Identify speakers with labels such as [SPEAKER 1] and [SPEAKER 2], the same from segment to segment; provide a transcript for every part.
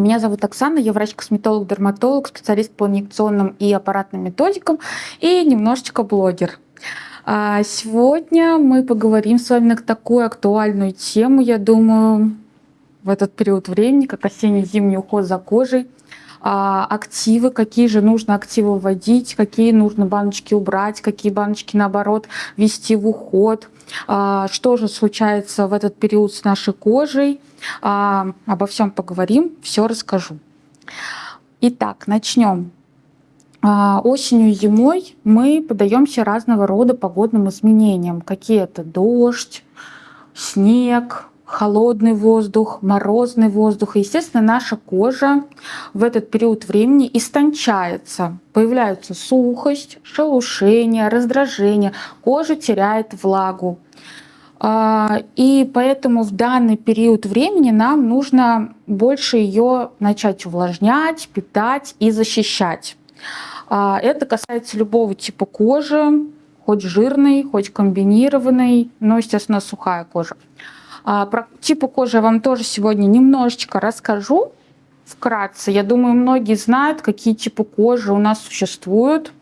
[SPEAKER 1] Меня зовут Оксана, я врач-косметолог-дерматолог, специалист по инъекционным и аппаратным методикам и немножечко блогер. А сегодня мы поговорим с вами на такую актуальную тему, я думаю, в этот период времени, как осенне-зимний уход за кожей. А, активы, какие же нужно активы вводить, какие нужно баночки убрать, какие баночки, наоборот, ввести в уход. А, что же случается в этот период с нашей кожей. А, обо всем поговорим, все расскажу. Итак, начнем. Осенью и зимой мы подаемся разного рода погодным изменениям. Какие это дождь, снег, холодный воздух, морозный воздух. И, естественно, наша кожа в этот период времени истончается. Появляется сухость, шелушение, раздражение. Кожа теряет влагу. А, и поэтому в данный период времени нам нужно больше ее начать увлажнять, питать и защищать. А, это касается любого типа кожи, хоть жирной, хоть комбинированной, но, естественно, сухая кожа. А, про типы кожи я вам тоже сегодня немножечко расскажу вкратце. Я думаю, многие знают, какие типы кожи у нас существуют.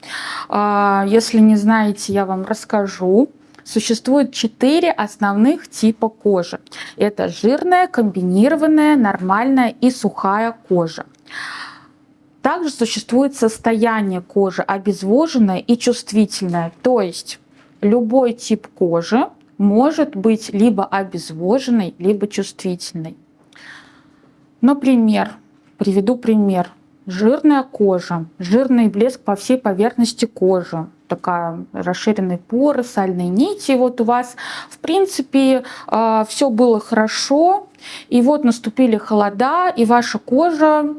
[SPEAKER 1] А, если не знаете, я вам расскажу. Существует четыре основных типа кожи. Это жирная, комбинированная, нормальная и сухая кожа. Также существует состояние кожи обезвоженная и чувствительная. То есть любой тип кожи может быть либо обезвоженной, либо чувствительной. Например, приведу пример. Жирная кожа, жирный блеск по всей поверхности кожи, такая расширенные поры, сальные нити. Вот у вас, в принципе, а, все было хорошо, и вот наступили холода, и ваша кожа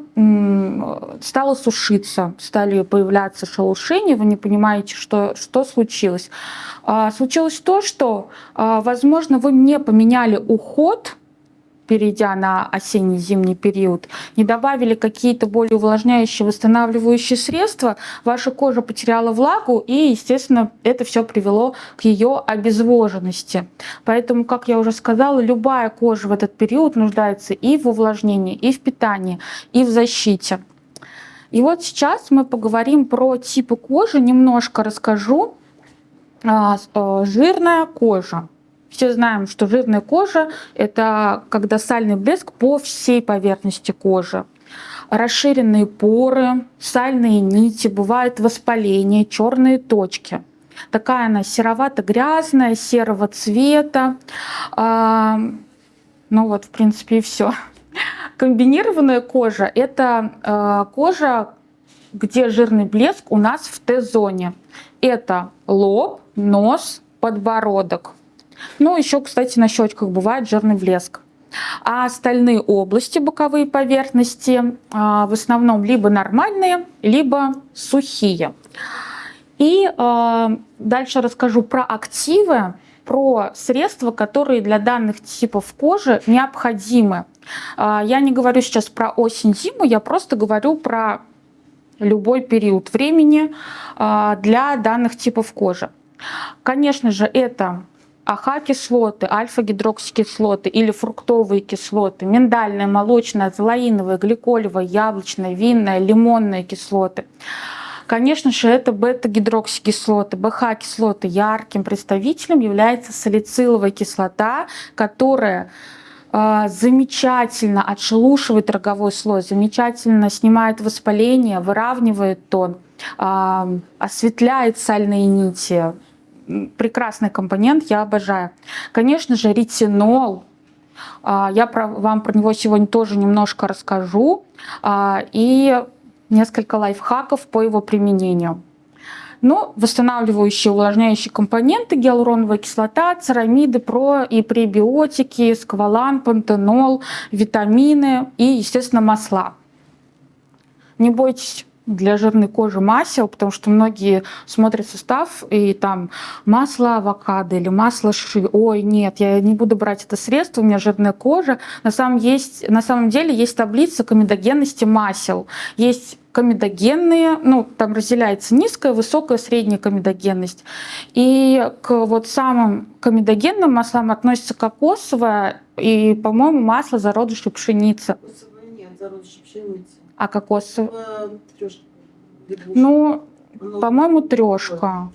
[SPEAKER 1] стала сушиться, стали появляться шелушения, вы не понимаете, что, что случилось. А, случилось то, что, а, возможно, вы не поменяли уход, перейдя на осенне-зимний период, не добавили какие-то более увлажняющие, восстанавливающие средства, ваша кожа потеряла влагу, и, естественно, это все привело к ее обезвоженности. Поэтому, как я уже сказала, любая кожа в этот период нуждается и в увлажнении, и в питании, и в защите. И вот сейчас мы поговорим про типы кожи, немножко расскажу. А, э, жирная кожа. Все знаем, что жирная кожа – это когда сальный блеск по всей поверхности кожи. Расширенные поры, сальные нити, бывает воспаление, черные точки. Такая она серовато-грязная, серого цвета. А, ну вот, в принципе, и все. Комбинированная кожа – это а, кожа, где жирный блеск у нас в Т-зоне. Это лоб, нос, подбородок. Ну, еще, кстати, на щечках бывает жирный блеск. А остальные области, боковые поверхности, а, в основном либо нормальные, либо сухие. И а, дальше расскажу про активы, про средства, которые для данных типов кожи необходимы. А, я не говорю сейчас про осень-зиму, я просто говорю про любой период времени для данных типов кожи. Конечно же, это АХ-кислоты, альфа-гидроксикислоты или фруктовые кислоты, миндальная, молочная, золаиновая, гликолевая, яблочная, винная, лимонные кислоты. Конечно же, это бета-гидроксикислоты, БХ-кислоты. Ярким представителем является салициловая кислота, которая э, замечательно отшелушивает роговой слой, замечательно снимает воспаление, выравнивает тон, э, осветляет сальные нити, прекрасный компонент, я обожаю. Конечно же, ретинол. А, я вам про него сегодня тоже немножко расскажу. А, и несколько лайфхаков по его применению. Но ну, восстанавливающие, увлажняющие компоненты, гиалуроновая кислота, церамиды, про и пребиотики, сквалан, пантенол, витамины и, естественно, масла. Не бойтесь для жирной кожи масел, потому что многие смотрят состав и там масло авокадо или масло ши. Ой, нет, я не буду брать это средство, у меня жирная кожа. На самом, есть, на самом деле есть таблица комедогенности масел. Есть комедогенные, ну, там разделяется низкая, высокая, средняя комедогенность. И к вот самым комедогенным маслам относится кокосовое и, по-моему, масло зародышей пшеницы.
[SPEAKER 2] зародыши пшеницы.
[SPEAKER 1] А кокосовый? Ну, по-моему, трешка.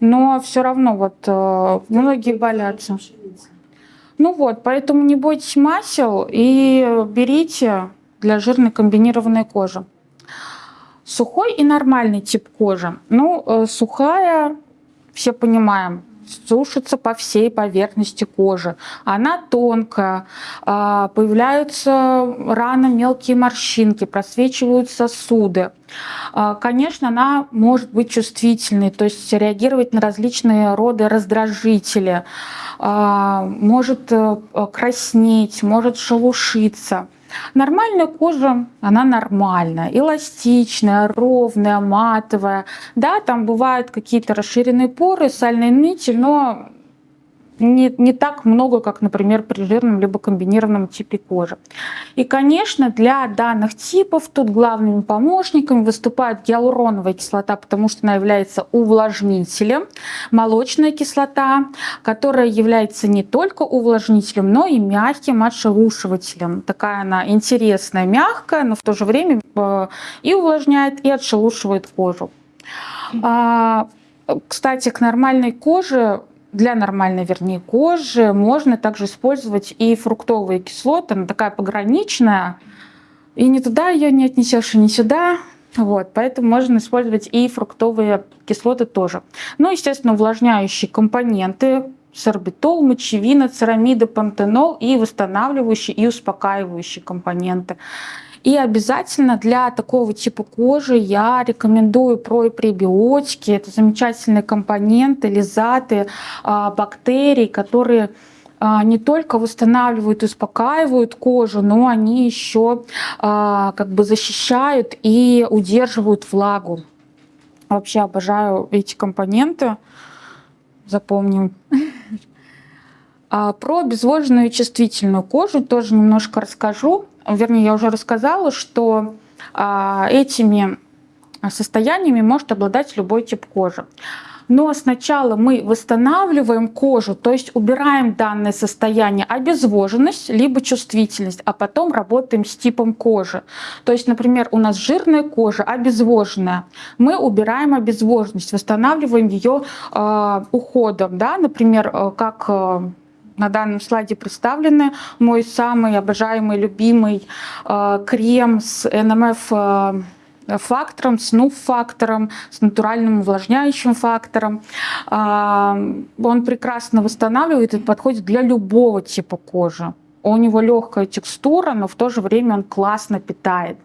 [SPEAKER 1] Но все равно вот э, многие болятся. Ну вот, поэтому не бойтесь масел и берите для жирной комбинированной кожи. Сухой и нормальный тип кожи. Ну, э, сухая, все понимаем, сушится по всей поверхности кожи. Она тонкая, а, появляются рано мелкие морщинки, просвечивают сосуды. А, Конечно, она может быть чувствительной, то есть реагировать на различные роды раздражители, а, может э, краснеть, может шелушиться. Нормальная кожа, она нормальная, эластичная, ровная, матовая. Да, там бывают какие-то расширенные поры, сальные нити, но не, не так много, как, например, при жирном либо комбинированном типе кожи. И, конечно, для данных типов тут главными помощниками выступает гиалуроновая кислота, потому что она является увлажнителем, молочная кислота, которая является не только увлажнителем, но и мягким отшелушивателем. Такая она интересная, мягкая, но в то же время э, и увлажняет, и отшелушивает кожу. А, Кстати, к нормальной коже для нормальной, вернее, кожи можно также использовать и фруктовые кислоты. Она такая пограничная. И не туда ее не отнесешь, и не сюда. Вот, поэтому можно использовать и фруктовые кислоты тоже. Ну, естественно, увлажняющие компоненты, сорбитол, мочевина, церамиды, пантенол и восстанавливающие и успокаивающие компоненты. И обязательно для такого типа кожи я рекомендую про пребиотики. Это замечательные компоненты, лизаты, а, бактерий, которые а, не только восстанавливают и успокаивают кожу, но они еще а, как бы защищают и удерживают влагу. Вообще обожаю эти компоненты. Запомним. Про обезвоженную чувствительную кожу тоже немножко расскажу. Вернее, я уже рассказала, что а, этими состояниями может обладать любой тип кожи. Но сначала мы восстанавливаем кожу, то есть убираем данное состояние обезвоженность либо чувствительность, а потом работаем с типом кожи. То есть, например, у нас жирная кожа, обезвоженная. Мы убираем обезвоженность, восстанавливаем ее э, уходом. Да? Например, э, как э, на данном слайде представлены мой самый обожаемый, любимый э, крем с НМФ э, фактором, с НУФ-фактором, с натуральным увлажняющим фактором. А, Он прекрасно восстанавливает и подходит для любого типа кожи. У него легкая текстура, но в то же время он классно питает.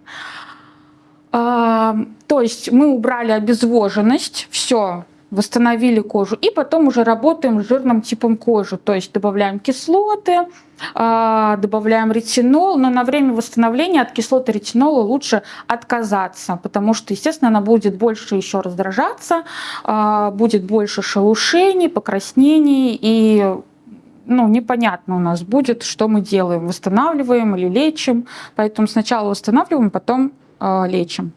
[SPEAKER 1] А, То есть мы убрали обезвоженность, все, восстановили кожу, и потом уже работаем с жирным типом кожи, то есть добавляем кислоты, а, добавляем ретинол, но на время восстановления от кислоты ретинола лучше отказаться, потому что, естественно, она будет больше еще раздражаться, а, будет больше шелушений, покраснений и ну, непонятно у нас будет, что мы делаем, восстанавливаем или лечим. Поэтому сначала восстанавливаем, потом э, лечим.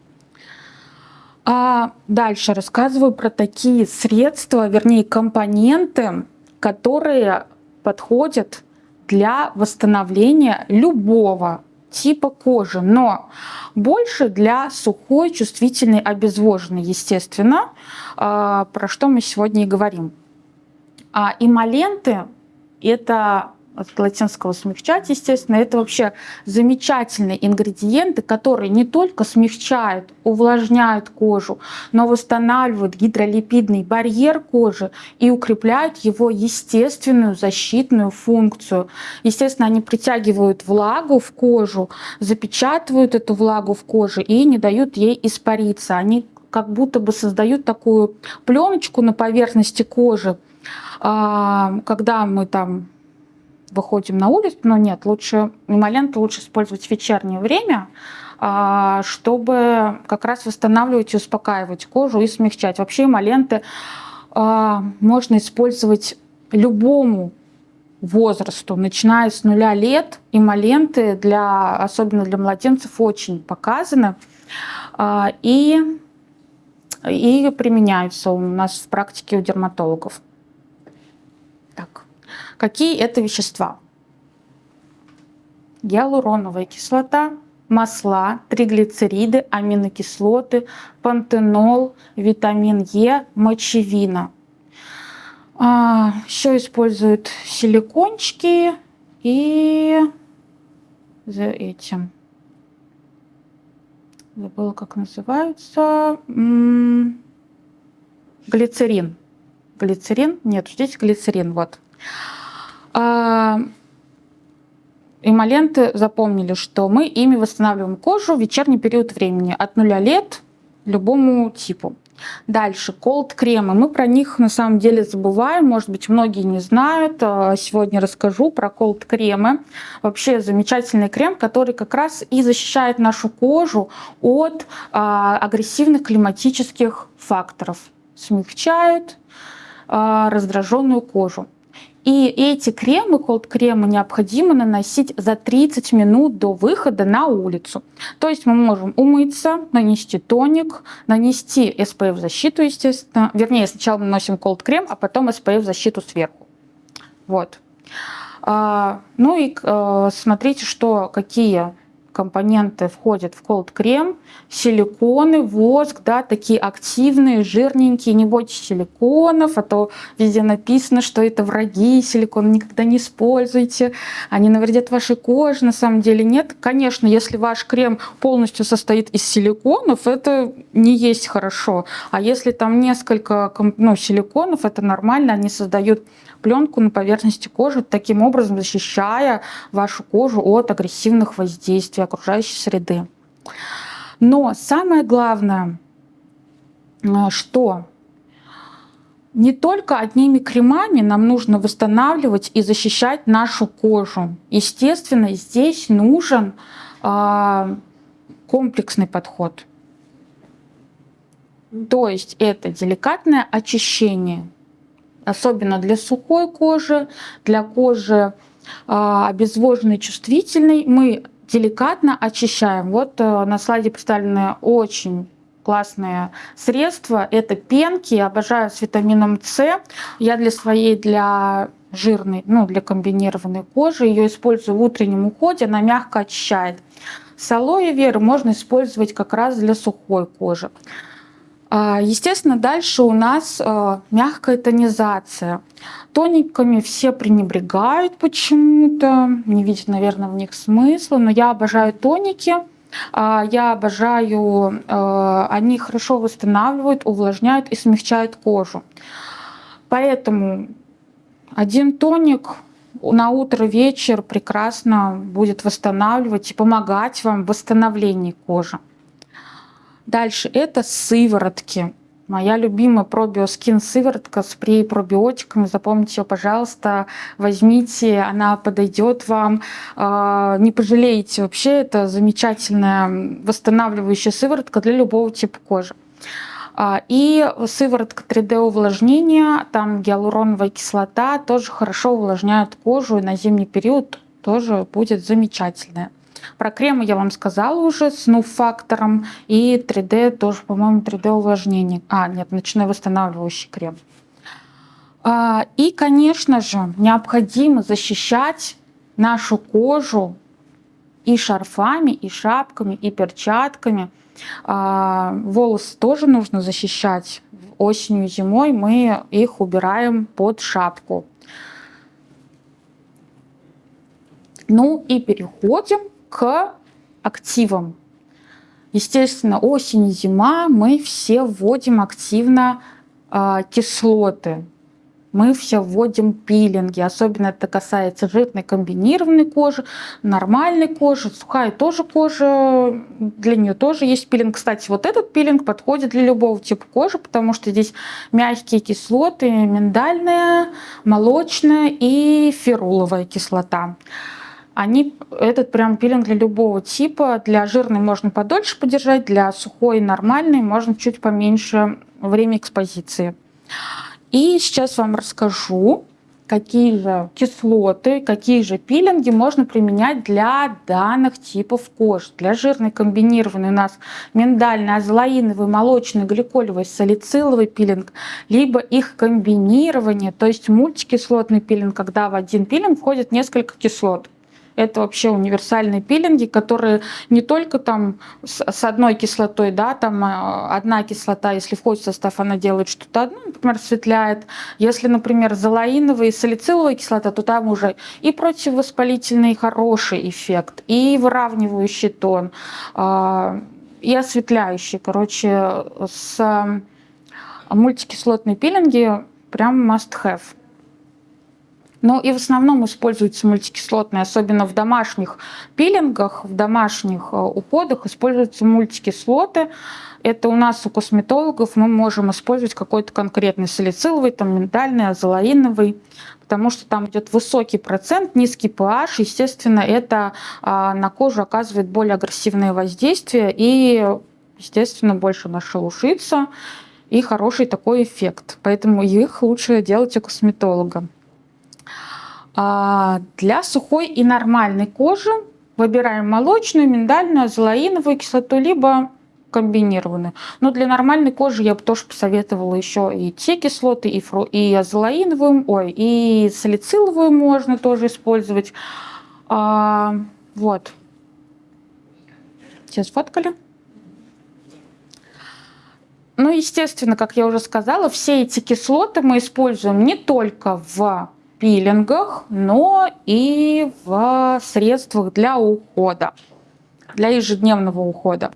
[SPEAKER 1] А дальше рассказываю про такие средства, вернее компоненты, которые подходят для восстановления любого типа кожи, но больше для сухой, чувствительной, обезвоженной, естественно, а, про что мы сегодня и говорим. А эмоленты – это от латинского смягчать, естественно, это вообще замечательные ингредиенты, которые не только смягчают, увлажняют кожу, но восстанавливают гидролипидный барьер кожи и укрепляют его естественную защитную функцию. Естественно, они притягивают влагу в кожу, запечатывают эту влагу в коже и не дают ей испариться. Они как будто бы создают такую пленочку на поверхности кожи, а, когда мы там выходим на улицу, но нет, лучше эмолент лучше использовать в вечернее время, а, чтобы как раз восстанавливать и успокаивать кожу и смягчать. Вообще эмоленты а, можно использовать любому возрасту, начиная с нуля лет, эмоленты, для, особенно для младенцев, очень показаны а, и, и применяются у нас в практике у дерматологов. Какие это вещества? Гиалуроновая кислота, масла, триглицериды, аминокислоты, пантенол, витамин Е, мочевина. А, еще используют силикончики и за этим. Забыла, как называются. Глицерин. Глицерин? Нет, здесь глицерин. Вот. А, эмоленты запомнили, что мы ими восстанавливаем кожу в вечерний период времени от нуля лет любому типу. Дальше, колд-кремы. Мы про них на самом деле забываем, может быть, многие не знают. А, сегодня расскажу про колд-кремы. Вообще замечательный крем, который как раз и защищает нашу кожу от а, агрессивных климатических факторов. Смягчает а, раздраженную кожу. И эти кремы, колд-кремы, необходимо наносить за 30 минут до выхода на улицу. То есть мы можем умыться, нанести тоник, нанести SPF-защиту, естественно. Вернее, сначала наносим колд-крем, а потом SPF-защиту сверху. Вот. А, ну и а, смотрите, что какие компоненты входят в cold крем, силиконы, воск, да, такие активные, жирненькие, не бойтесь силиконов, а то везде написано, что это враги, силикон никогда не используйте, они навредят вашей коже, на самом деле нет. Конечно, если ваш крем полностью состоит из силиконов, это не есть хорошо, а если там несколько ну, силиконов, это нормально, они создают пленку на поверхности кожи, таким образом защищая вашу кожу от агрессивных воздействий окружающей среды. Но самое главное, э, что не только одними кремами нам нужно восстанавливать и защищать нашу кожу. Естественно, здесь нужен э, комплексный подход. То есть это деликатное очищение особенно для сухой кожи, для кожи а, обезвоженной, чувствительной, мы деликатно очищаем. Вот э, на слайде представлены очень классные средства. Это пенки, обожаю с витамином С. Я для своей, для жирной, ну, для комбинированной кожи ее использую в утреннем уходе, она мягко очищает. С алоэ веры можно использовать как раз для сухой кожи. А, естественно, дальше у нас а, мягкая тонизация. Тониками все пренебрегают почему-то, не видят, наверное, в них смысла, но я обожаю тоники. А, я обожаю, они хорошо восстанавливают, увлажняют и смягчают кожу. Поэтому один тоник на утро, вечер прекрасно будет восстанавливать и помогать вам в восстановлении кожи. Дальше это сыворотки. Моя любимая пробиоскин сыворотка с пребиотиками. Запомните ее, пожалуйста, возьмите, она подойдет вам. А, не пожалеете. Вообще это замечательная восстанавливающая сыворотка для любого типа кожи. А, и сыворотка 3D увлажнения, там гиалуроновая кислота тоже хорошо увлажняет кожу и на зимний период тоже будет замечательная. Про кремы я вам сказала уже с нуф-фактором. И 3D тоже, по-моему, 3D увлажнение. А, нет, ночной восстанавливающий крем. А, и, конечно же, необходимо защищать нашу кожу и шарфами, и шапками, и перчатками. А, волосы тоже нужно защищать. Осенью, зимой мы их убираем под шапку. Ну и переходим к активам. Естественно, осень и зима мы все вводим активно э, кислоты. Мы все вводим пилинги, особенно это касается жирной комбинированной кожи, нормальной кожи, сухая тоже кожа, для нее тоже есть пилинг. Кстати, вот этот пилинг подходит для любого типа кожи, потому что здесь мягкие кислоты, миндальная, молочная и феруловая кислота они, этот прям пилинг для любого типа. Для жирной можно подольше подержать, для сухой нормальной можно чуть поменьше время экспозиции. И сейчас вам расскажу, какие же кислоты, какие же пилинги можно применять для данных типов кожи. Для жирной комбинированной у нас миндальный, азолаиновый, молочный, гликолевый, салициловый пилинг, либо их комбинирование, то есть мультикислотный пилинг, когда в один пилинг входит несколько кислот Это вообще универсальные пилинги, которые не только там с одной кислотой, да, там э, одна кислота, если входит в состав, она делает что-то одно, например, светляет. Если, например, залаиновая и салициловая кислота, то там уже и противовоспалительный хороший эффект, и выравнивающий тон, а, и осветляющий. Короче, с мультикислотные пилинги прям must have. Но и в основном используются мультикислотные, особенно в домашних пилингах, в домашних э, уходах используются мультикислоты. Это у нас у косметологов мы можем использовать какой-то конкретный салициловый, там миндальный, азолаиновый, потому что там идет высокий процент, низкий pH, естественно, это а, на кожу оказывает более агрессивное воздействие и, естественно, больше нашелушится и хороший такой эффект. Поэтому их лучше делать у косметолога. А для сухой и нормальной кожи выбираем молочную, миндальную, азолаиновую кислоту, либо комбинированную. Но для нормальной кожи я бы тоже посоветовала еще и те кислоты, и, фру, и азолаиновую, ой, и салициловую можно тоже использовать. А, вот. Сейчас сфоткали. Ну, естественно, как я уже сказала, все эти кислоты мы используем не только в пилингах, но и в средствах для ухода, для ежедневного ухода.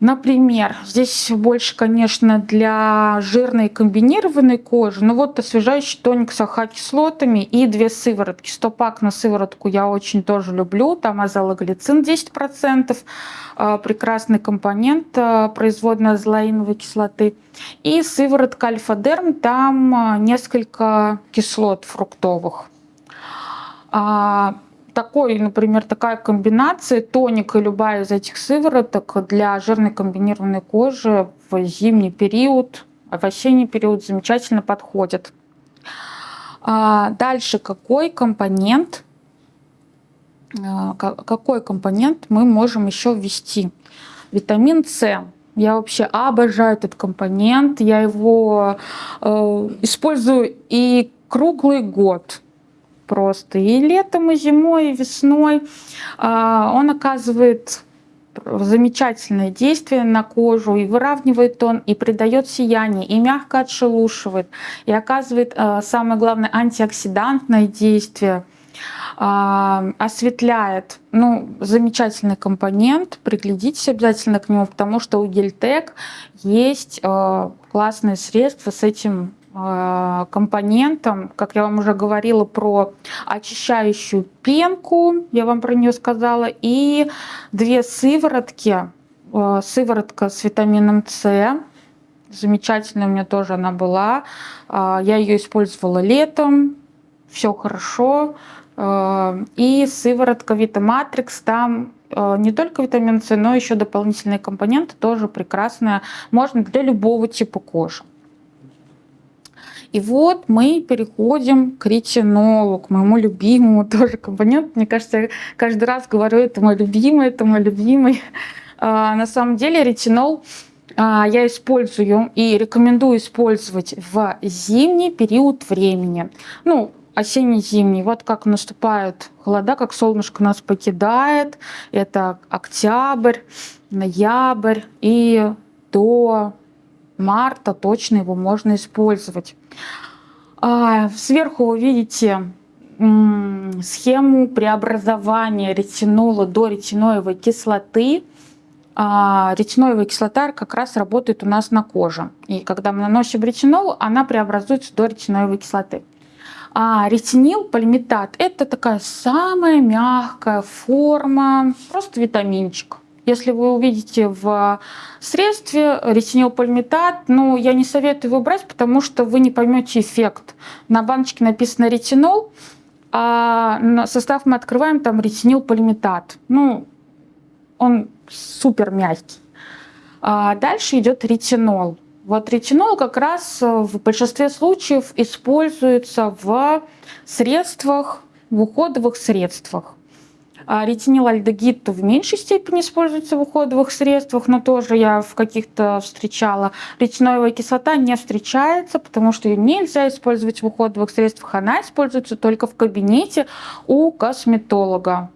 [SPEAKER 1] Например, здесь больше, конечно, для жирной комбинированной кожи. Но вот освежающий тоник с АХ-кислотами и две сыворотки. Стопак на сыворотку я очень тоже люблю. Там азологлицин 10%. А, прекрасный компонент а, производной азолаиновой кислоты. И сыворотка альфа-дерм. Там а, несколько кислот фруктовых такой, например, такая комбинация, тоник и любая из этих сывороток для жирной комбинированной кожи в зимний период, в осенний период замечательно подходит. А дальше какой компонент, а, какой компонент мы можем еще ввести? Витамин С. Я вообще обожаю этот компонент, я его э, использую и круглый год просто. И летом, и зимой, и весной а, он оказывает замечательное действие на кожу, и выравнивает тон, и придает сияние, и мягко отшелушивает, и оказывает, а, самое главное, антиоксидантное действие, а, осветляет. Ну, замечательный компонент, приглядитесь обязательно к нему, потому что у Гельтек есть классные средства с этим Э, компонентом, как я вам уже говорила про очищающую пенку, я вам про нее сказала, и две сыворотки. Э, сыворотка с витамином С, замечательная у меня тоже она была. Э, я ее использовала летом, все хорошо. И сыворотка Витаматрикс, там не только витамин С, но еще дополнительные компоненты, тоже прекрасная. Можно для любого типа кожи. И вот мы переходим к ретинолу, к моему любимому тоже компоненту. Мне кажется, я каждый раз говорю, это мой любимый, это мой любимый. А, на самом деле ретинол а, я использую и рекомендую использовать в зимний период времени. Ну, осенне-зимний. Вот как наступают холода, как солнышко нас покидает. Это октябрь, ноябрь и до марта точно его можно использовать. А, сверху вы видите схему преобразования ретинола до ретиноевой кислоты. А, ретиноевая кислота как раз работает у нас на коже. И когда мы наносим ретинол, она преобразуется до ретиноевой кислоты. А ретинил, полиметат – это такая самая мягкая форма, просто витаминчик. Если вы увидите в средстве ретинилпальмитат, ну, я не советую его брать, потому что вы не поймете эффект. На баночке написано ретинол, а состав мы открываем, там ретинилпальмитат. Ну, он супер мягкий. А дальше идет ретинол. Вот ретинол как раз в большинстве случаев используется в средствах, в уходовых средствах. А ретинилальдегид в меньшей степени используется в уходовых средствах, но тоже я в каких-то встречала. Ретиноевая кислота не встречается, потому что ее нельзя использовать в уходовых средствах. Она используется только в кабинете у косметолога.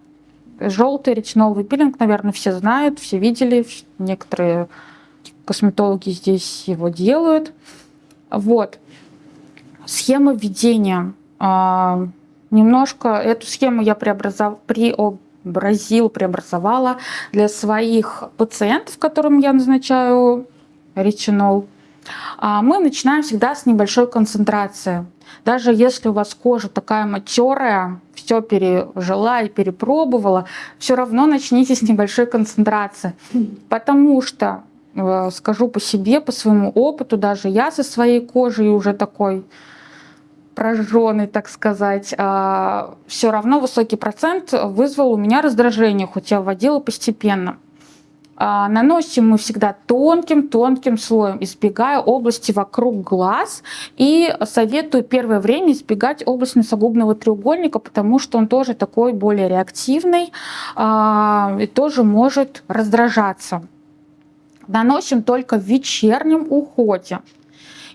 [SPEAKER 1] Желтый ретиноловый пилинг, наверное, все знают, все видели. Некоторые косметологи здесь его делают. Вот. Схема введения. А, немножко эту схему я преобразовала, преобразил, преобразовала для своих пациентов, которым я назначаю ретинол. А, мы начинаем всегда с небольшой концентрации. Даже если у вас кожа такая матерая, все пережила и перепробовала, все равно начните с небольшой концентрации. Потому что, э, скажу по себе, по своему опыту, даже я со своей кожей уже такой прожженный, так сказать, а, все равно высокий процент вызвал у меня раздражение, хоть я вводила постепенно. А, наносим мы всегда тонким-тонким слоем, избегая области вокруг глаз. И советую первое время избегать область носогубного треугольника, потому что он тоже такой более реактивный а, и тоже может раздражаться. Наносим только в вечернем уходе.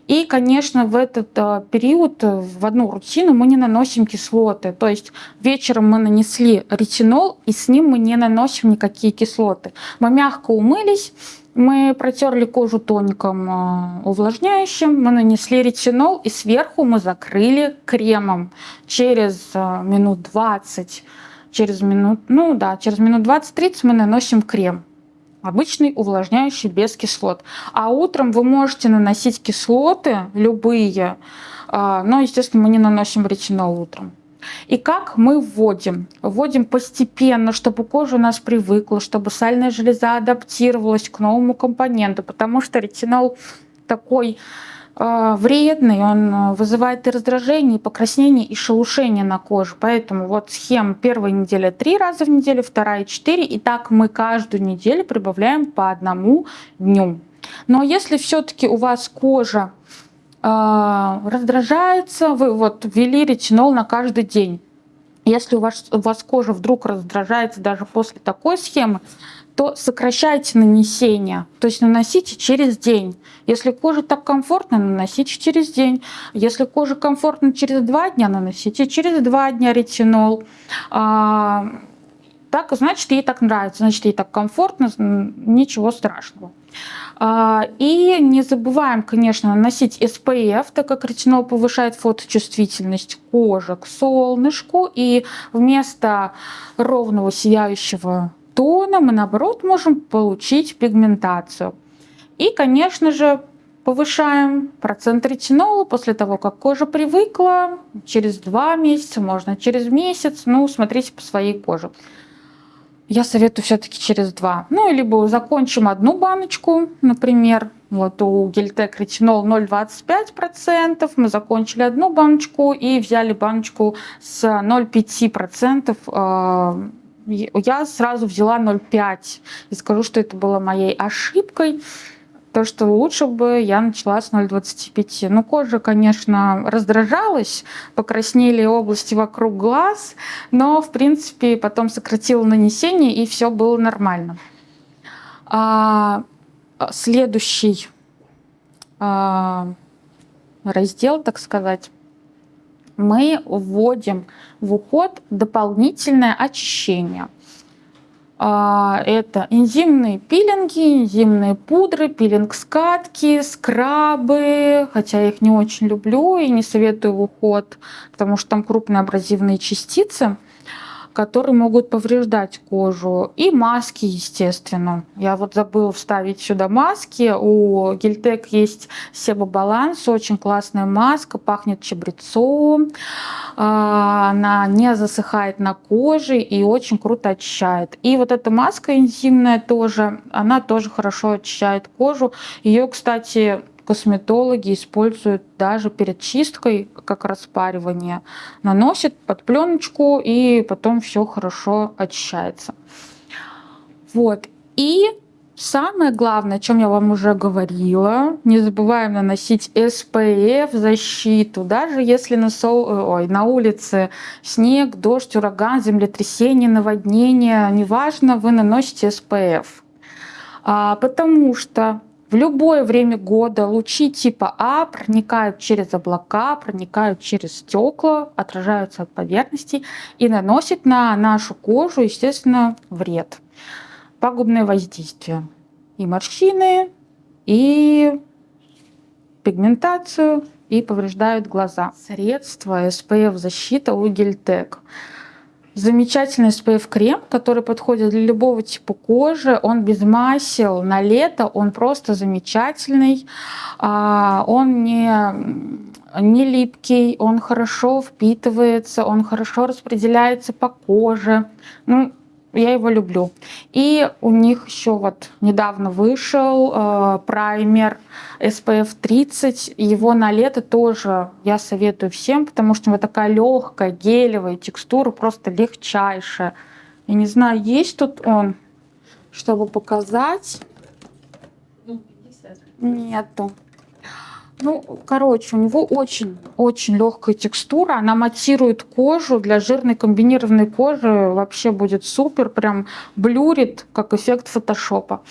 [SPEAKER 1] И, конечно, в этот э, период э, в одну рутину мы не наносим кислоты. То есть вечером мы нанесли ретинол, и с ним мы не наносим никакие кислоты. Мы мягко умылись, мы протерли кожу тоником э, увлажняющим, мы нанесли ретинол, и сверху мы закрыли кремом. Через минут 20, через минут, ну да, через минут 20-30 мы наносим крем обычный увлажняющий без кислот. А утром вы можете наносить кислоты, любые, а, но, естественно, мы не наносим ретинол утром. И как мы вводим? Вводим постепенно, чтобы кожа у нас привыкла, чтобы сальная железа адаптировалась к новому компоненту, потому что ретинол такой вредный, он а, вызывает и раздражение, и покраснение, и шелушение на коже. Поэтому вот схема первая неделя три раза в неделю, вторая четыре. И так мы каждую неделю прибавляем по одному дню. Но если все-таки у вас кожа э, раздражается, вы вот ввели ретинол на каждый день. Если у вас, у вас кожа вдруг раздражается даже после такой схемы, то сокращайте нанесение, то есть наносите через день. Если коже так комфортно, наносите через день. Если коже комфортно через два дня, наносите через два дня ретинол. А, так, значит, ей так нравится, значит, ей так комфортно, ничего страшного. А, и не забываем, конечно, наносить SPF, так как ретинол повышает фоточувствительность кожи к солнышку. И вместо ровного сияющего тона мы наоборот можем получить пигментацию. И, конечно же, повышаем процент ретинола после того, как кожа привыкла, через два месяца, можно через месяц, ну, смотрите по своей коже. Я советую все-таки через два. Ну, либо закончим одну баночку, например, вот у Гельтек ретинол 0,25%, мы закончили одну баночку и взяли баночку с 0,5% я сразу взяла 0,5 и скажу, что это было моей ошибкой. То, что лучше бы я начала с 0,25. Ну, кожа, конечно, раздражалась, покраснели области вокруг глаз, но, в принципе, потом сократила нанесение, и все было нормально. А, следующий а, раздел, так сказать, мы вводим в уход дополнительное очищение. А, это энзимные пилинги, энзимные пудры, пилинг-скатки, скрабы, хотя я их не очень люблю и не советую в уход, потому что там крупные абразивные частицы которые могут повреждать кожу. И маски, естественно. Я вот забыла вставить сюда маски. У Гельтек есть Себо-баланс, очень классная маска, пахнет чабрецом. А, она не засыхает на коже и очень круто очищает. И вот эта маска энзимная тоже, она тоже хорошо очищает кожу. Ее, кстати, косметологи используют даже перед чисткой, как распаривание. Наносят под пленочку и потом все хорошо очищается. Вот. И Самое главное, о чем я вам уже говорила, не забываем наносить SPF защиту, даже если на, сол... Ой, на улице снег, дождь, ураган, землетрясение, наводнение, неважно, вы наносите SPF. А, потому что в любое время года лучи типа А проникают через облака, проникают через стекла, отражаются от поверхности и наносят на нашу кожу, естественно, вред пагубное воздействие. И морщины, и пигментацию, и повреждают глаза. Средство SPF защита у Гельтек. Замечательный SPF крем, который подходит для любого типа кожи. Он без масел на лето, он просто замечательный. А, он не, не липкий, он хорошо впитывается, он хорошо распределяется по коже. Ну, я его люблю. И у них еще вот недавно вышел э, праймер SPF 30. Его на лето тоже я советую всем, потому что у него такая легкая, гелевая текстура, просто легчайшая. Я не знаю, есть тут он, чтобы показать. Ну, Нету. Ну, короче, у него очень-очень легкая текстура. Она матирует кожу. Для жирной комбинированной кожи вообще будет супер. Прям блюрит, как эффект фотошопа.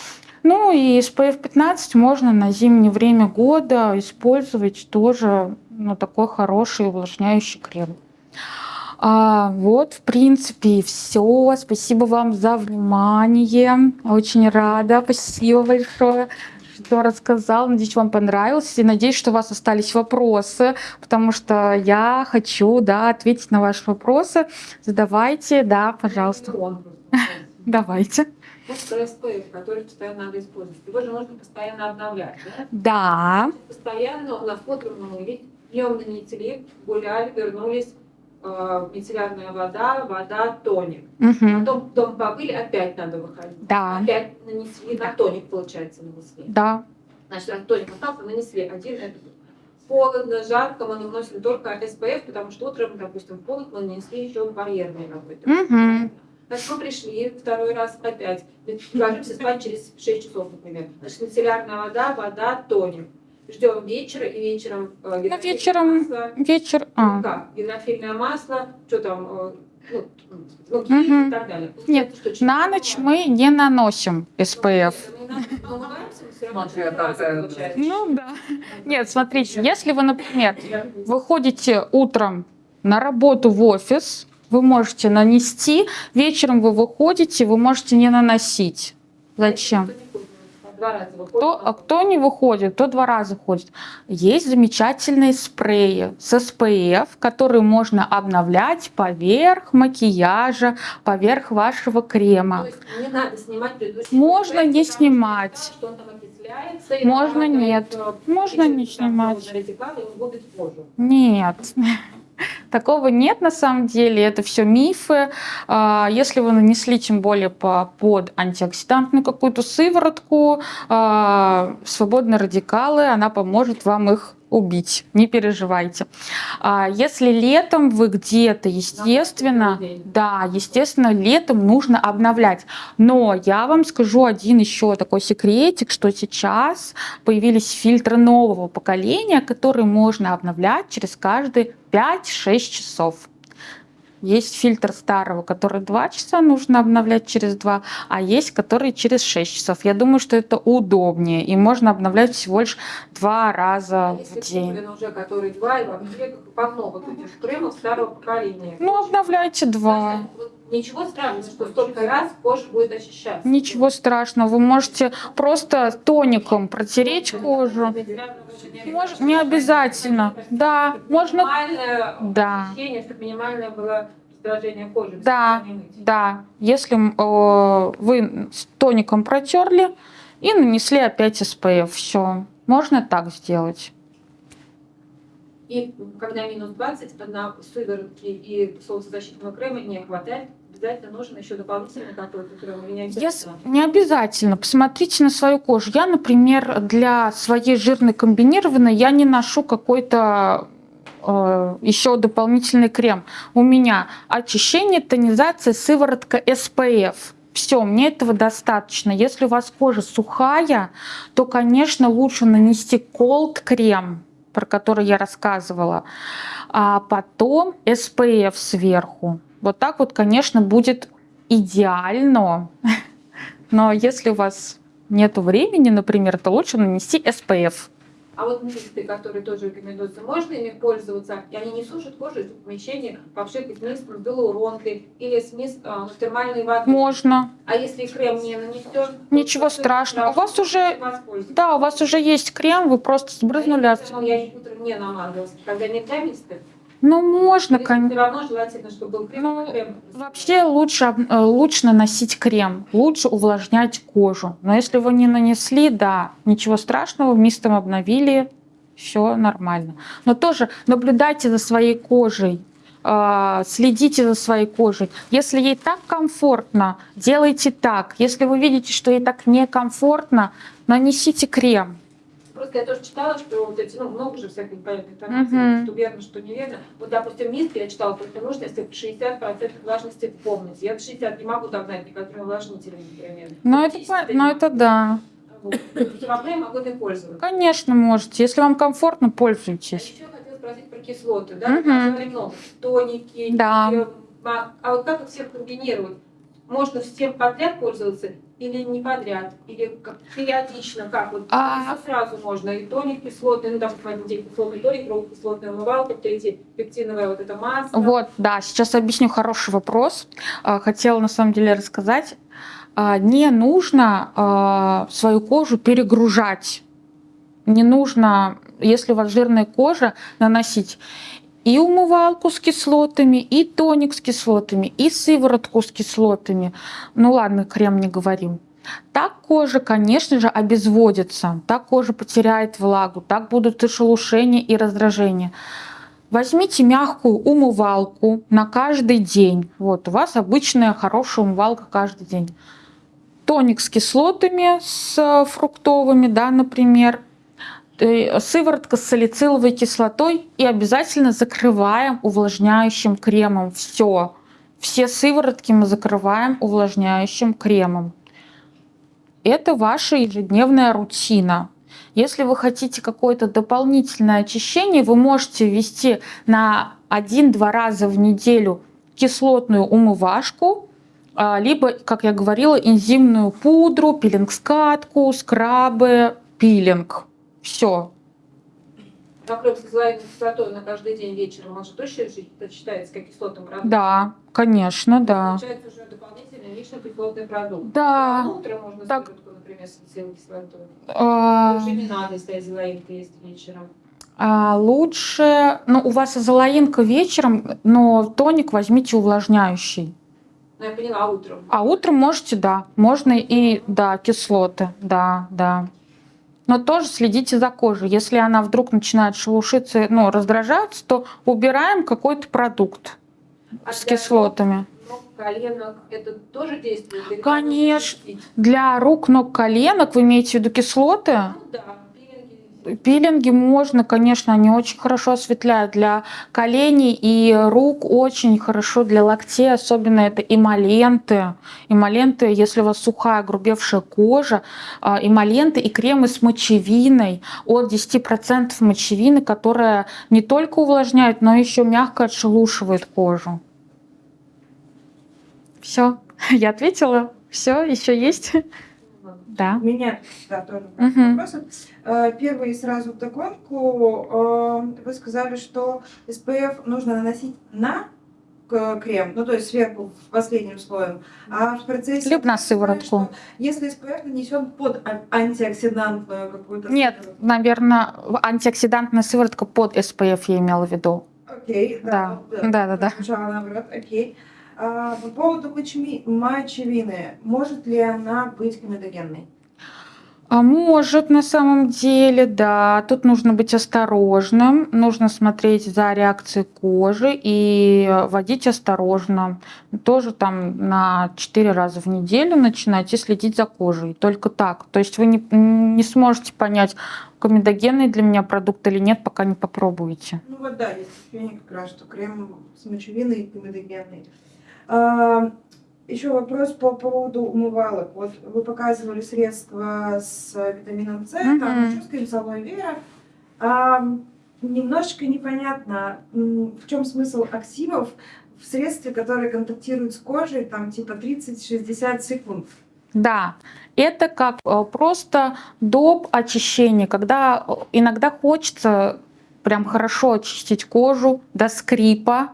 [SPEAKER 1] Ну и SPF 15 можно на зимнее время года использовать тоже ну, такой хороший увлажняющий крем. А, вот, в принципе, все. Спасибо вам за внимание. Очень рада. Спасибо большое что рассказал. Надеюсь, вам понравилось. И надеюсь, что у вас остались вопросы, потому что я хочу да, ответить на ваши вопросы. Задавайте, да, пожалуйста. Давайте.
[SPEAKER 2] СПФ, который постоянно надо использовать. Его же нужно постоянно обновлять, да?
[SPEAKER 1] Да.
[SPEAKER 2] Постоянно у нас вот мы днем нанесли, гуляли, вернулись, мицеллярная вода, вода, тоник.
[SPEAKER 1] Угу.
[SPEAKER 2] Потом дом побыли, опять надо выходить.
[SPEAKER 1] Да.
[SPEAKER 2] Опять нанесли, на тоник, получается, нанесли.
[SPEAKER 1] Да.
[SPEAKER 2] Значит, раз тоник остался, нанесли один этот. Холодно, жарко, мы наносим только SPF, потому что утром, допустим, в холод мы нанесли еще барьерный какой-то.
[SPEAKER 1] Угу.
[SPEAKER 2] Значит, мы пришли второй раз опять. Ложимся спать через 6 часов, например. Значит, мицеллярная вода, вода, тоник ждем вечера и вечером
[SPEAKER 1] э, ну, вечером масло, вечер
[SPEAKER 2] а. как гидрофильное масло что там э, ну, ну, угу. и так далее.
[SPEAKER 1] Нет, что, на ночь мы не наносим SPF. Ну да. Нет, смотрите, если вы, например, выходите утром на работу в офис, вы можете нанести, вечером вы выходите, вы можете не наносить. Зачем?
[SPEAKER 2] Два раза выходит.
[SPEAKER 1] Кто, а кто не выходит, то два раза ходит. Есть замечательные спреи с SPF, которые можно обновлять поверх макияжа, поверх вашего крема.
[SPEAKER 2] То есть не надо снимать предыдущий
[SPEAKER 1] Можно не снимать.
[SPEAKER 2] Что он там окисляется,
[SPEAKER 1] можно нет. Можно не снимать. Нет. Такого нет на самом деле, это все мифы. А, если вы нанесли тем более по, под антиоксидантную какую-то сыворотку, а, свободные радикалы, она поможет вам их убить, не переживайте. А если летом вы где-то, естественно, да, естественно, летом нужно обновлять. Но я вам скажу один еще такой секретик, что сейчас появились фильтры нового поколения, которые можно обновлять через каждые 5-6 часов. Есть фильтр старого, который 2 часа нужно обновлять через 2, а есть который через 6 часов. Я думаю, что это удобнее, и можно обновлять всего лишь два раза а в день.
[SPEAKER 2] Если уже который 2, и вообще по много этих кремов старого поколения.
[SPEAKER 1] Ну, обновляйте 2.
[SPEAKER 2] Ничего страшного, что столько раз кожа будет очищаться.
[SPEAKER 1] Ничего страшного. Вы можете просто тоником протереть кожу. Может, не обязательно. Да, можно.
[SPEAKER 2] Да. ощущение, чтобы минимальное было раздражение кожи.
[SPEAKER 1] Да, да. Если э, вы с тоником протерли и нанесли опять SPF, все. Можно так сделать.
[SPEAKER 2] И когда минус 20, на сыворотки и солнцезащитного крема не хватает, обязательно нужен еще дополнительный какой-то крем не обязательно?
[SPEAKER 1] Я, не обязательно. Посмотрите на свою кожу. Я, например, для своей жирной комбинированной я не ношу какой-то э, еще дополнительный крем. У меня очищение, тонизация, сыворотка SPF. Все, мне этого достаточно. Если у вас кожа сухая, то, конечно, лучше нанести cold крем, про который я рассказывала, а потом SPF сверху. Вот так вот, конечно, будет идеально. Но если у вас нет времени, например, то лучше нанести SPF.
[SPEAKER 2] А вот мисты, которые тоже рекомендуются, можно ими пользоваться? И они не сушат кожу, в помещении попшикать мисс гиалуронкой или смесь э, термальной воды.
[SPEAKER 1] Можно.
[SPEAKER 2] А если крем не нанесет?
[SPEAKER 1] Ничего
[SPEAKER 2] то
[SPEAKER 1] страшного. У вас уже-. Да, у вас уже есть крем, вы просто сбрызнули.
[SPEAKER 2] А ну, я утром не намазалась, когда нельзя мисты?
[SPEAKER 1] Ну, можно,
[SPEAKER 2] Все
[SPEAKER 1] конечно.
[SPEAKER 2] равно желательно, чтобы был крем.
[SPEAKER 1] Ну,
[SPEAKER 2] крем.
[SPEAKER 1] Вообще лучше, э, лучше наносить крем, лучше увлажнять кожу. Но если вы не нанесли, да, ничего страшного, мистом обновили, все нормально. Но тоже наблюдайте за своей кожей, э, следите за своей кожей. Если ей так комфортно, делайте так. Если вы видите, что ей так некомфортно, нанесите крем.
[SPEAKER 2] Просто я тоже читала, что вот эти, ну, много же всяких непонятных информации,
[SPEAKER 1] Мгм.
[SPEAKER 2] что верно, что неверно. Вот, допустим, миск я читала, только нужно, если 60% влажности в комнате. Я до 60 не могу догнать некоторые увлажнители, например.
[SPEAKER 1] Но это,
[SPEAKER 2] 50
[SPEAKER 1] по- но это да.
[SPEAKER 2] Вот. Проблем могу им пользоваться.
[SPEAKER 1] Конечно, можете. Если вам комфортно,
[SPEAKER 2] А
[SPEAKER 1] пользуйтесь.
[SPEAKER 2] еще хотела спросить про кислоты, да? Много. Тоники,
[SPEAKER 1] Да.
[SPEAKER 2] э, а а вот как их всех комбинировать? Можно всем подряд пользоваться или не подряд? Или как периодично, как вот?
[SPEAKER 1] А-
[SPEAKER 2] сразу можно. И тоник кислотный, ну, там, один день кислотный тоник, другой кислотная умывалка, третий пектиновая вот эта маска.
[SPEAKER 1] Вот, да, сейчас объясню хороший вопрос. А, Хотела на самом деле рассказать. А, Не нужно а, свою кожу перегружать. Не нужно, если у вас жирная кожа, наносить и умывалку с кислотами, и тоник с кислотами, и сыворотку с кислотами. Ну ладно, крем не говорим. Так кожа, конечно же, обезводится, так кожа потеряет влагу, так будут и шелушения, и раздражения. Возьмите мягкую умывалку на каждый день. Вот у вас обычная хорошая умывалка каждый день. Тоник с кислотами, с э, фруктовыми, да, например. Э, Сыворотка с салициловой кислотой и обязательно закрываем увлажняющим кремом. Все. Все сыворотки мы закрываем увлажняющим кремом. Это ваша ежедневная рутина. Если вы хотите какое-то дополнительное очищение, вы можете ввести на 1-2 раза в неделю кислотную умывашку, а, либо, как я говорила, энзимную пудру, пилинг-скатку, скрабы, пилинг. Все.
[SPEAKER 2] Покрыв с кислородной кислотой на каждый день вечером, он же точно считается как кислотным продуктом?
[SPEAKER 1] Да, конечно, да.
[SPEAKER 2] Получается уже дополнительный личный кислотный продукт.
[SPEAKER 1] Да.
[SPEAKER 2] А утром можно
[SPEAKER 1] Так.
[SPEAKER 2] сыворотку, например, с салициловой кислотой.
[SPEAKER 1] А,
[SPEAKER 2] Уже не надо, если азелаинка есть вечером.
[SPEAKER 1] а, Лучше, ну, у вас изолаинка вечером, но тоник возьмите увлажняющий.
[SPEAKER 2] Ну, я поняла, а утром.
[SPEAKER 1] А утром можете, да, можно и, да, кислоты, да, да. Но тоже следите за кожей. Если она вдруг начинает шелушиться, ну, раздражаться, то убираем какой-то продукт
[SPEAKER 2] А
[SPEAKER 1] с кислотами.
[SPEAKER 2] ног, коленок это тоже действует?
[SPEAKER 1] Конечно. Для рук, ног, коленок вы имеете в виду кислоты?
[SPEAKER 2] Ну да, пилинги.
[SPEAKER 1] Можно, конечно, они очень хорошо осветляют для коленей и рук, очень хорошо для локтей, особенно это эмоленты. Эмоленты, если у вас сухая, грубевшая кожа, а, эмоленты и кремы с мочевиной от 10% мочевины, которая не только увлажняет, но еще мягко отшелушивает кожу. Все, я ответила. Все, еще есть? Да.
[SPEAKER 3] У меня да, тоже
[SPEAKER 1] Мгм.
[SPEAKER 3] вопросы. Э, Первый сразу вдогонку. Э, Вы сказали, что SPF нужно наносить на крем, ну то есть сверху последним слоем, а в процессе...
[SPEAKER 1] Либо на сыворотку.
[SPEAKER 3] Если SPF нанесен под а- антиоксидантную какую-то...
[SPEAKER 1] Нет,
[SPEAKER 3] сыворотку-
[SPEAKER 1] наверное, антиоксидантная сыворотка под SPF я имела в виду.
[SPEAKER 3] Окей,
[SPEAKER 1] Да. Да, да, да.
[SPEAKER 3] прозвучало наоборот, окей. А, по поводу мочевины, может ли она быть комедогенной?
[SPEAKER 1] А может, на самом деле, да. Тут нужно быть осторожным, нужно смотреть за реакцией кожи и водить осторожно. Тоже там на 4 раза в неделю начинать и следить за кожей. Только так. То есть вы не, не сможете понять, комедогенный для меня продукт или нет, пока не попробуете.
[SPEAKER 3] Ну вот да, есть ощущение как раз, что крем с мочевиной комедогенный. А, Еще вопрос по поводу умывалок. Вот вы показывали средства с витамином С, там
[SPEAKER 1] Мгм.
[SPEAKER 3] еще с крем с алоэ вера. А, немножечко непонятно, в чем смысл активов в средстве, которые контактируют с кожей, там типа 30-60 секунд.
[SPEAKER 1] Да, это как э, просто доп. очищение, когда э, иногда хочется прям хорошо очистить кожу до скрипа,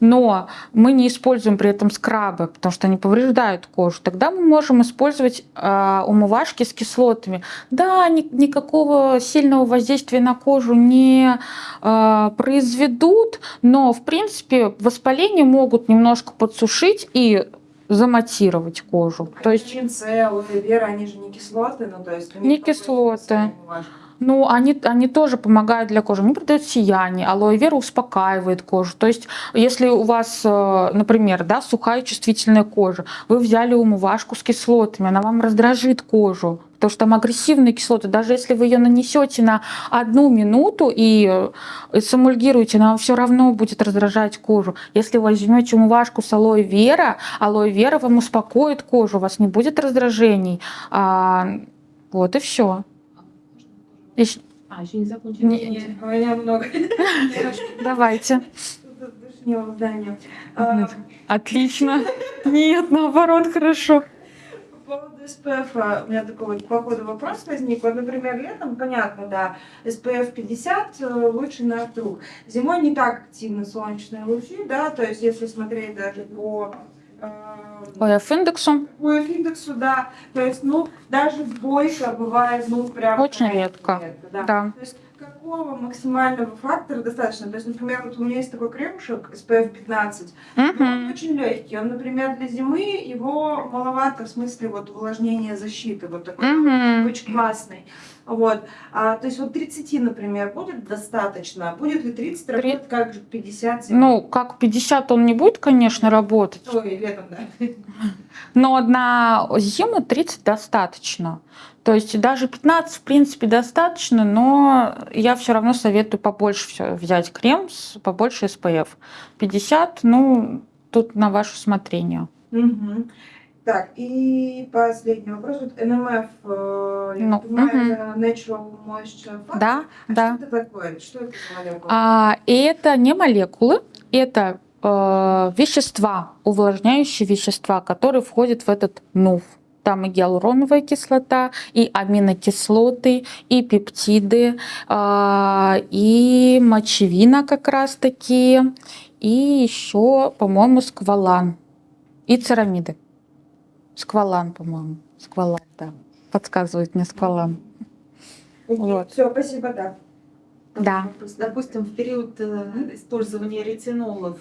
[SPEAKER 1] но мы не используем при этом скрабы, потому что они повреждают кожу. Тогда мы можем использовать э, умывашки с кислотами. Да, ни- никакого сильного воздействия на кожу не э, произведут, но в принципе воспаление могут немножко подсушить и заматировать кожу. То есть
[SPEAKER 3] алоэ вера, они же не кислоты, ну то есть...
[SPEAKER 1] Не кислоты.
[SPEAKER 3] смысл умывашка?
[SPEAKER 1] Ну, они, они тоже помогают для кожи. Они придают сияние. Алоэ вера успокаивает кожу. То есть, если у вас, э, например, да, сухая чувствительная кожа, вы взяли умывашку с кислотами, она вам раздражит кожу, потому что там агрессивные кислоты. Даже если вы ее нанесете на одну минуту и э, сэмульгируете, она все равно будет раздражать кожу. Если вы возьмете умывашку с алоэ вера, алоэ вера вам успокоит кожу, у вас не будет раздражений. А, вот и все.
[SPEAKER 2] А, еще не закончили.
[SPEAKER 1] Не-
[SPEAKER 3] Нет, у меня много.
[SPEAKER 1] Давайте.
[SPEAKER 3] А,
[SPEAKER 1] Отлично. Нет, наоборот, хорошо.
[SPEAKER 3] По поводу SPF а, у меня такой вот по ходу вопрос возник. Вот, например, летом, понятно, да, SPF 50 э, лучше на круг. Зимой не так активны солнечные лучи, да, то есть если смотреть даже по э,
[SPEAKER 1] ОФ индексу
[SPEAKER 3] по индексу, да, то есть, ну, даже двойка бывает, ну, прям...
[SPEAKER 1] Очень
[SPEAKER 3] крайне
[SPEAKER 1] редко.
[SPEAKER 3] да.
[SPEAKER 1] Да.
[SPEAKER 3] То есть какого максимального фактора достаточно? То есть, например, вот у меня есть такой кремушек SPF 15, но он очень легкий. Он, например, для зимы его маловато в смысле вот увлажнения защиты. Вот такой
[SPEAKER 1] Мгм.
[SPEAKER 3] очень классный. Вот. А, то есть вот 30, например, будет достаточно? Будет ли 30
[SPEAKER 1] Три-
[SPEAKER 3] работать как же 50 зимой?
[SPEAKER 1] Ну, как 50 он не будет, конечно, работать,
[SPEAKER 3] Ой, летом, да.
[SPEAKER 1] но на зиму 30 достаточно. То есть даже 15, в принципе, достаточно, но я все равно советую побольше всё взять крем с побольше SPF. 50, ну, тут на ваше усмотрение.
[SPEAKER 3] Мгм. Так, и последний вопрос. Вот НМФ, э, я
[SPEAKER 1] Ну,
[SPEAKER 3] понимаю,
[SPEAKER 1] мгм.
[SPEAKER 3] это Natural Moisture Factor.
[SPEAKER 1] Да,
[SPEAKER 3] А
[SPEAKER 1] да.
[SPEAKER 3] Что это такое? Что это за молекула?
[SPEAKER 1] А, это не молекулы, это э, вещества, увлажняющие вещества, которые входят в этот НУФ. Там и гиалуроновая кислота, и аминокислоты, и пептиды, а, и мочевина как раз таки, и еще, по-моему, сквалан, и церамиды. Сквалан, по-моему. Сквалан, да. Подсказывает мне сквалан. вот.
[SPEAKER 3] Все, спасибо, да.
[SPEAKER 1] Да.
[SPEAKER 2] Допустим, в период э, использования ретинолов,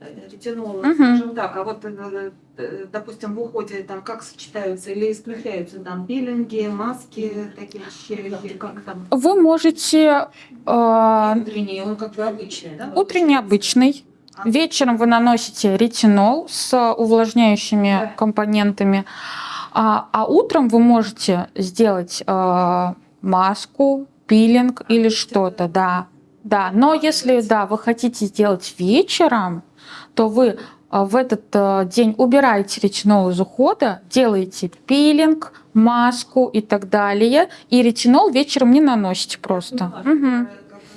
[SPEAKER 2] э, ретинолов,
[SPEAKER 1] Мгм.
[SPEAKER 2] скажем так, а вот, э, э, допустим, в уходе там как сочетаются или исключаются там пилинги, маски, такие или как там?
[SPEAKER 1] Вы можете э,
[SPEAKER 2] Утренние, он как бы обычный, да?
[SPEAKER 1] Утренний обычный.
[SPEAKER 2] А,
[SPEAKER 1] Вечером вы наносите ретинол с увлажняющими
[SPEAKER 3] Да.
[SPEAKER 1] компонентами. А, а утром вы можете сделать э, маску, пилинг или что-то, да. Да, но если да, вы хотите сделать вечером, то вы э, в этот э, день убираете ретинол из ухода, делаете пилинг, маску и так далее, и ретинол вечером не наносите просто.
[SPEAKER 2] Ну,
[SPEAKER 1] Мгм.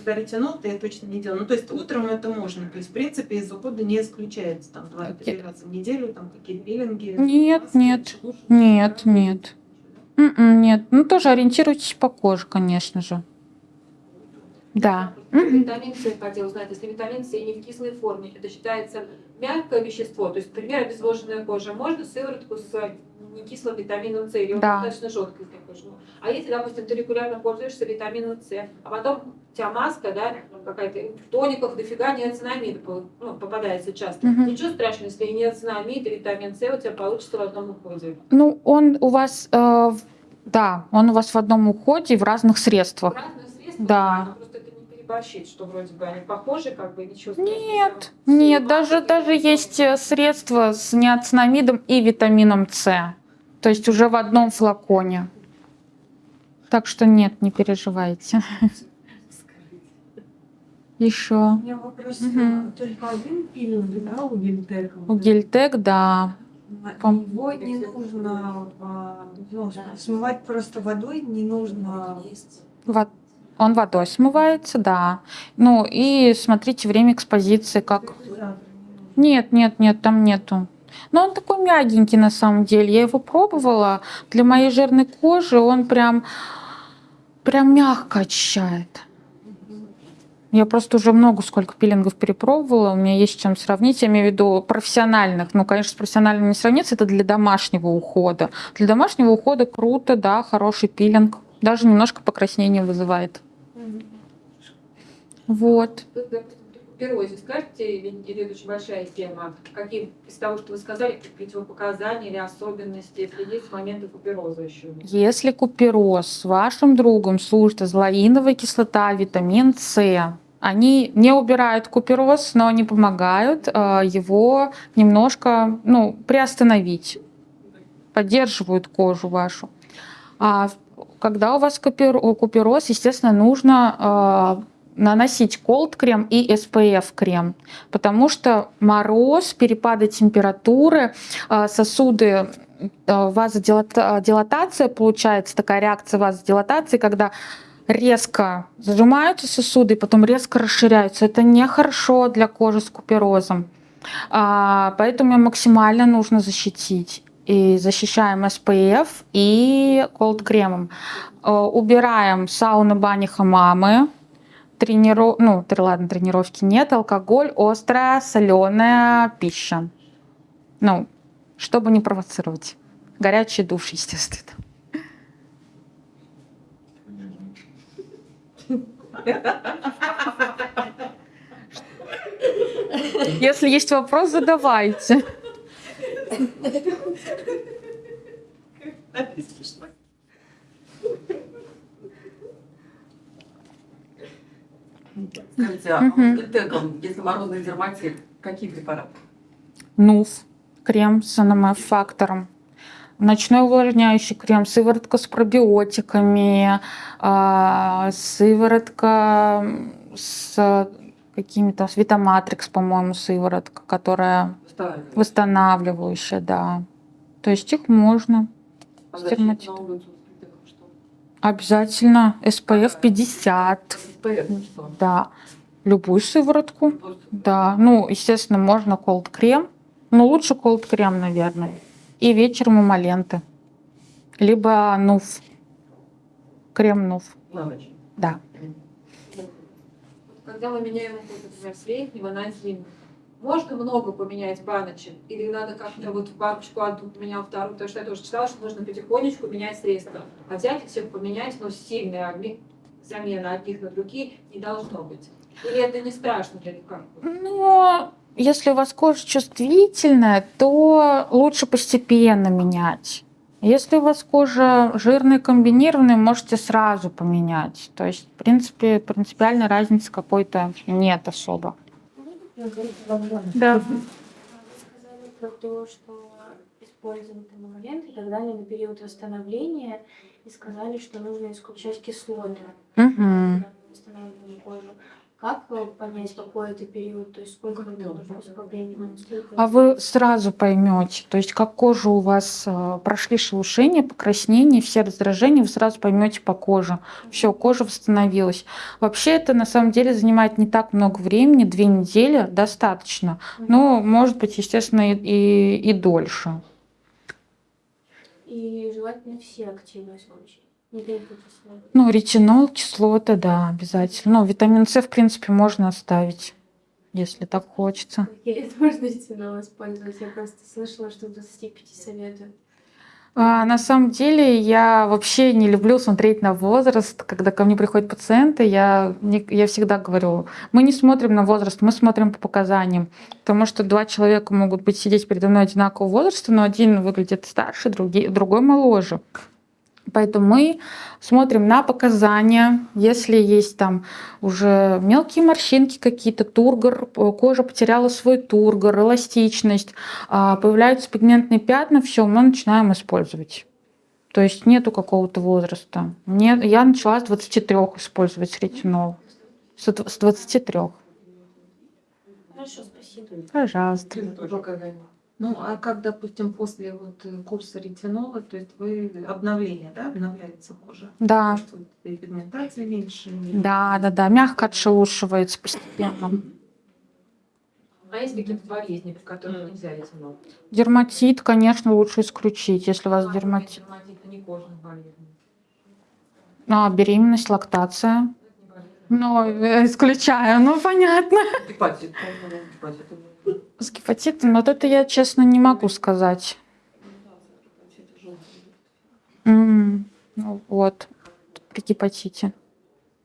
[SPEAKER 2] Когда ретинол, то я точно не делаю. Ну, то есть утром это можно. То есть, в принципе, из ухода не исключается. Там два-три раза в неделю, там какие-то пилинги.
[SPEAKER 1] Нет,
[SPEAKER 2] маски,
[SPEAKER 1] нет,
[SPEAKER 2] шелушки,
[SPEAKER 1] нет,
[SPEAKER 2] да?
[SPEAKER 1] нет. М-м, Нет, ну тоже ориентируйтесь по коже, конечно же. Да.
[SPEAKER 2] Витамин С хотела узнать. Если витамин С не в кислой форме, это считается мягкое вещество. То есть, например, обезвоженная кожа. Можно сыворотку с некислым витамином С, или
[SPEAKER 1] Да.
[SPEAKER 2] достаточно жесткий для кожи. А если, допустим, ты регулярно пользуешься витамином С, а потом у тебя маска, да, какая-то в тониках дофига неоцинамида ну, попадается часто.
[SPEAKER 1] Мгм.
[SPEAKER 2] Ничего страшного, если и неоцинамид, и витамин С у тебя получится в одном уходе.
[SPEAKER 1] Ну, он у вас, э, в- да, он у вас в одном уходе в разных средствах.
[SPEAKER 2] Разные средства,
[SPEAKER 1] Да.
[SPEAKER 2] Не переборщить, что вроде бы они похожи, как бы ничего страшного.
[SPEAKER 1] Нет,
[SPEAKER 2] Все
[SPEAKER 1] нет, даже, даже есть э, средства с неоцинамидом и витамином С. То есть уже в одном флаконе. Так что нет, не переживайте. Еще.
[SPEAKER 3] У меня вопрос.
[SPEAKER 1] Мгм.
[SPEAKER 3] Только один пилинг, да, у Гильтека?
[SPEAKER 1] У Гельтек, да.
[SPEAKER 4] Его не нужно а, ну, смывать просто водой, не нужно
[SPEAKER 1] Во- Он водой смывается, да. Ну и смотрите время экспозиции, как Нет, нет, нет, там нету. Но он такой мягенький на самом деле. Я его пробовала. Для моей жирной кожи он прям, прям мягко очищает. Я просто уже много сколько пилингов перепробовала, у меня есть чем сравнить, я имею в виду профессиональных. Ну, конечно, с профессиональными не сравнится, это для домашнего ухода. Для домашнего ухода круто, да, хороший пилинг. Даже немножко покраснение вызывает. Вот.
[SPEAKER 2] При куперозе скажете, или или это очень большая тема, какие из того, что вы сказали, противопоказания или особенности, если есть моменты купероза еще?
[SPEAKER 1] Если купероз с вашим другом служит азолаиновая кислота, витамин С, они не убирают купероз, но они помогают э, его немножко ну, приостановить, поддерживают кожу вашу. А когда у вас купер- купероз, естественно, нужно э, наносить колд крем и SPF крем, потому что мороз, перепады температуры, э, сосуды э, вазодилатация получается, такая реакция вазодилатации, когда резко зажимаются сосуды потом резко расширяются. Это нехорошо для кожи с куперозом. А, Поэтому ее максимально нужно защитить. И защищаем SPF и колд кремом. Э, Убираем сауны, бани, хамамы. Трениров... Ну, тр- ладно, тренировки нет. Алкоголь, острая, соленая пища. Ну, чтобы не провоцировать. Горячий душ, естественно. Если есть вопрос, задавайте.
[SPEAKER 5] Скажите, а
[SPEAKER 1] Мгм.
[SPEAKER 5] Гельтеком, если морозный дерматит, какие препараты?
[SPEAKER 1] НУФ, крем с НМФ-фактором. Ночной увлажняющий крем, сыворотка с пробиотиками, а, сыворотка с какими-то, с Витаматрикс, по-моему, сыворотка, которая
[SPEAKER 5] Восстанавливают.
[SPEAKER 1] восстанавливающая, да. То есть их можно.
[SPEAKER 5] А
[SPEAKER 1] с
[SPEAKER 5] защита
[SPEAKER 1] дерматитом.
[SPEAKER 5] на улицу с Гельтеком что?
[SPEAKER 1] Обязательно SPF 50,
[SPEAKER 5] SPF что?
[SPEAKER 1] да. Любую сыворотку.
[SPEAKER 5] Вот.
[SPEAKER 1] Да, ну, естественно, можно колд крем, но лучше колд крем, наверное. И вечером эмоленты. Либо нуф. Крем нуф,
[SPEAKER 5] На ночь.
[SPEAKER 1] да.
[SPEAKER 2] Когда мы меняем например, с летнего на зимний, можно много поменять баночек? Или надо как-то вот баночку одну поменял, вторую? Потому что я тоже читала, что нужно потихонечку менять средства. А взять и всех поменять, но сильная замена одних на другие не должно быть. Или это не страшно для них? как?
[SPEAKER 1] Но если у вас кожа чувствительная, то лучше постепенно менять. Если у вас кожа жирная, комбинированная, можете сразу поменять. То есть, в принципе, принципиальной разницы какой-то нет особо. Да.
[SPEAKER 6] Вы сказали про то, что используем там момент и так далее на период восстановления, и сказали, что нужно исключать кислоты, кожу. Как понять, какой это период, то есть сколько нужно по времени? сколько-
[SPEAKER 1] А вы сразу поймете, то есть как кожа у вас э, прошли шелушения, покраснения, все раздражения, вы сразу поймете по коже. Все, кожа восстановилась. Вообще это на самом деле занимает не так много времени, две недели достаточно. Но может быть, естественно, и, и, и дольше.
[SPEAKER 6] И желательно все активные случаи.
[SPEAKER 1] Ну, ретинол, кислоты, да, обязательно. Ну, витамин С, в принципе, можно оставить, если так хочется.
[SPEAKER 6] Это можно ретинол использовать. Я просто слышала, что до 25 советуют.
[SPEAKER 1] А, на самом деле я вообще не люблю смотреть на возраст. Когда ко мне приходят пациенты, я, не- я всегда говорю, мы не смотрим на возраст, мы смотрим по показаниям. Потому что два человека могут быть сидеть передо мной одинакового возраста, но один выглядит старше, другой, другой моложе. Поэтому мы смотрим на показания. Если есть там уже мелкие морщинки какие-то, тургор, э, кожа потеряла свой тургор, эластичность, а, появляются пигментные пятна, все, мы начинаем использовать. То есть нету какого-то возраста. Нет, я начала с 23 использовать ретинол. С дв- с 23.
[SPEAKER 6] Хорошо, спасибо.
[SPEAKER 1] Пожалуйста.
[SPEAKER 7] Ну, а как, допустим, после вот э, курса ретинола, то есть вы обновление, да, обновляется кожа?
[SPEAKER 1] Да,
[SPEAKER 7] Что пигментация меньше?
[SPEAKER 1] да, да, да, мягко отшелушивается постепенно.
[SPEAKER 2] А есть какие-то болезни, при которых нельзя ретинол?
[SPEAKER 1] Дерматит, конечно, лучше исключить, если у вас
[SPEAKER 2] А,
[SPEAKER 1] дерматит.
[SPEAKER 2] Дерматит, а не кожных болезней.
[SPEAKER 1] А, беременность, лактация.
[SPEAKER 2] Болезнь.
[SPEAKER 1] Ну, э, исключаю, ну понятно.
[SPEAKER 5] Гепатит. Гепатит.
[SPEAKER 1] С гепатитом, вот это я, честно, не могу сказать. М, Ну вот, при гепатите.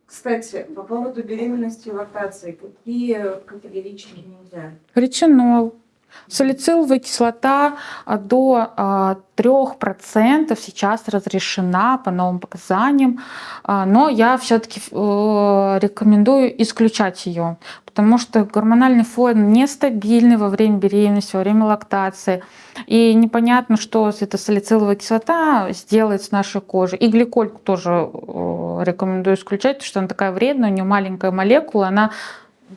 [SPEAKER 3] Кстати, по поводу беременности и лактации, какие категорически нельзя?
[SPEAKER 1] Ретинол. Салициловая кислота а, до а, 3% сейчас разрешена по новым показаниям, а, но я все-таки рекомендую исключать ее, потому что гормональный фон нестабильный во время беременности, во время лактации, и непонятно, что эта салициловая кислота сделает с нашей кожей. И гликольку тоже э, рекомендую исключать, потому что она такая вредная, у нее маленькая молекула, она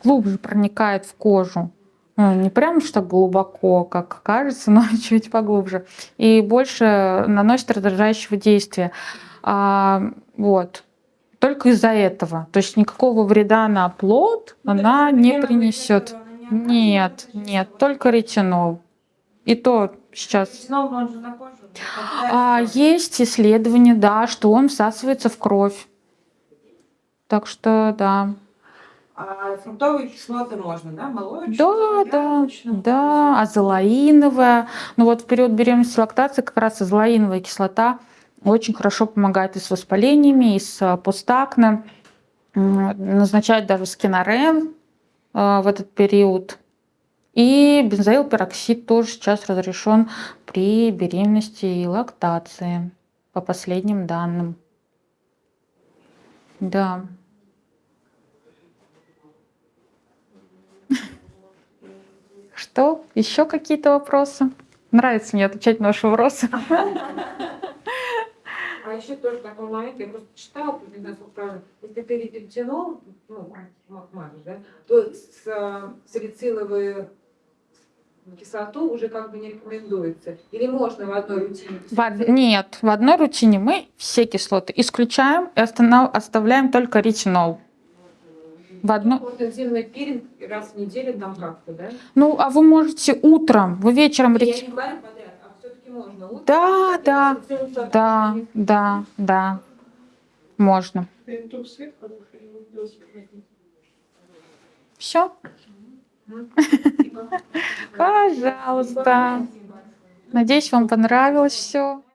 [SPEAKER 1] глубже проникает в кожу. Ну, не прям что глубоко, как кажется, но чуть поглубже. И больше наносит раздражающего действия. А, вот. Только из-за этого. То есть никакого вреда на плод
[SPEAKER 3] Ну,
[SPEAKER 1] она не принесет. Нет, нет, только ретинол. И то сейчас
[SPEAKER 3] Ретинол, он же на кожу.
[SPEAKER 1] а, есть исследование, да, что он всасывается в кровь. Так что да.
[SPEAKER 3] А фруктовые кислоты можно, да? Молочную,
[SPEAKER 1] Да, да, да, азолаиновая. Ну вот в период беременности лактации как раз азолаиновая кислота очень хорошо помогает и с воспалениями, и с а, постакне. Назначают даже скинорен а, в этот период. И бензоилпероксид тоже сейчас разрешен при беременности и лактации, по последним данным. Да. Что? Еще какие-то вопросы? Нравится мне отвечать на ваши вопросы.
[SPEAKER 2] А еще тоже такой момент, я просто читала, если ты ретинол, ну, ма- мажешь, да, то с, салициловую кислоту уже как бы не рекомендуется. Или можно в одной рутине?
[SPEAKER 1] В од- Нет, в одной рутине мы все кислоты исключаем и останов- оставляем только ретинол. В одной...
[SPEAKER 2] Вот интимный пилинг раз в неделю там как-то, да?
[SPEAKER 1] Ну, а вы можете утром, вы вечером
[SPEAKER 2] Я не говорю подряд, а все-таки можно. Утром,
[SPEAKER 1] Да, да, Да,
[SPEAKER 2] не-
[SPEAKER 1] да, да. Можно. Все? Пожалуйста. Надеюсь, вам понравилось все.